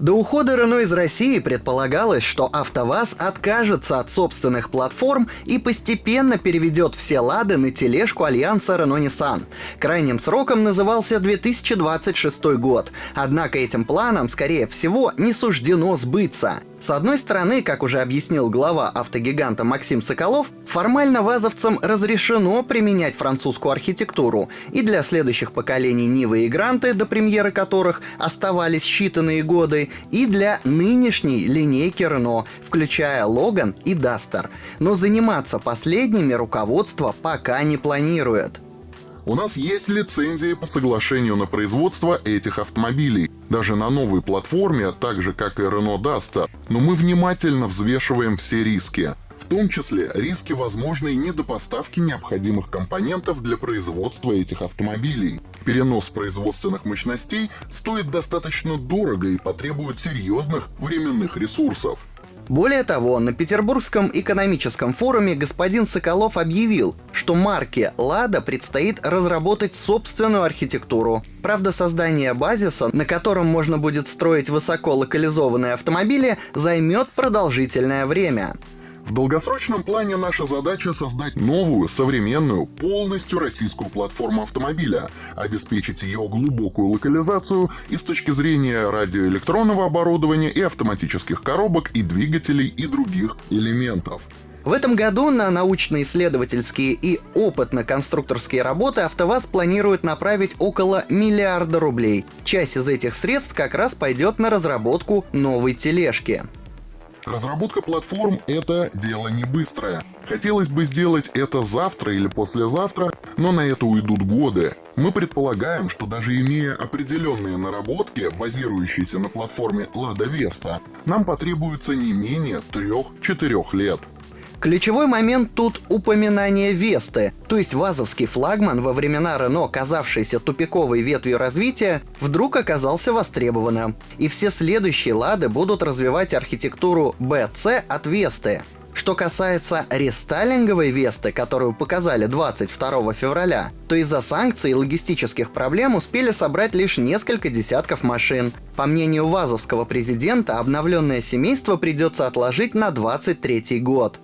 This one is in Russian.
До ухода Рено из России предполагалось, что АвтоВАЗ откажется от собственных платформ и постепенно переведет все лады на тележку альянса Renault-Nissan. Крайним сроком назывался 2026 год, однако этим планам, скорее всего, не суждено сбыться. С одной стороны, как уже объяснил глава автогиганта Максим Соколов, формально вазовцам разрешено применять французскую архитектуру, и для следующих поколений Нивы и Гранты, до премьеры которых оставались считанные годы, и для нынешней линейки Рено, включая Логан и Дастер. Но заниматься последними руководство пока не планирует. У нас есть лицензии по соглашению на производство этих автомобилей, даже на новой платформе, так же как и Renault Duster, но мы внимательно взвешиваем все риски. В том числе риски возможной недопоставки необходимых компонентов для производства этих автомобилей. Перенос производственных мощностей стоит достаточно дорого и потребует серьезных временных ресурсов. Более того, на Петербургском экономическом форуме господин Соколов объявил, что марке «Лада» предстоит разработать собственную архитектуру. Правда, создание базиса, на котором можно будет строить высоко локализованные автомобили, займет продолжительное время. В долгосрочном плане наша задача создать новую, современную, полностью российскую платформу автомобиля, обеспечить ее глубокую локализацию и с точки зрения радиоэлектронного оборудования и автоматических коробок и двигателей и других элементов. В этом году на научно-исследовательские и опытно-конструкторские работы АвтоВАЗ планирует направить около миллиарда рублей. Часть из этих средств как раз пойдет на разработку новой тележки. Разработка платформ — это дело не быстрое. Хотелось бы сделать это завтра или послезавтра, но на это уйдут годы. Мы предполагаем, что даже имея определенные наработки, базирующиеся на платформе Lada Vesta, нам потребуется не менее 3-4 лет. Ключевой момент тут упоминание Весты, то есть вазовский флагман во времена Рено, казавшийся тупиковой ветвью развития, вдруг оказался востребованным. И все следующие лады будут развивать архитектуру BC от Весты. Что касается рестайлинговой Весты, которую показали 22 февраля, то из-за санкций и логистических проблем успели собрать лишь несколько десятков машин. По мнению вазовского президента, обновленное семейство придется отложить на 23 год.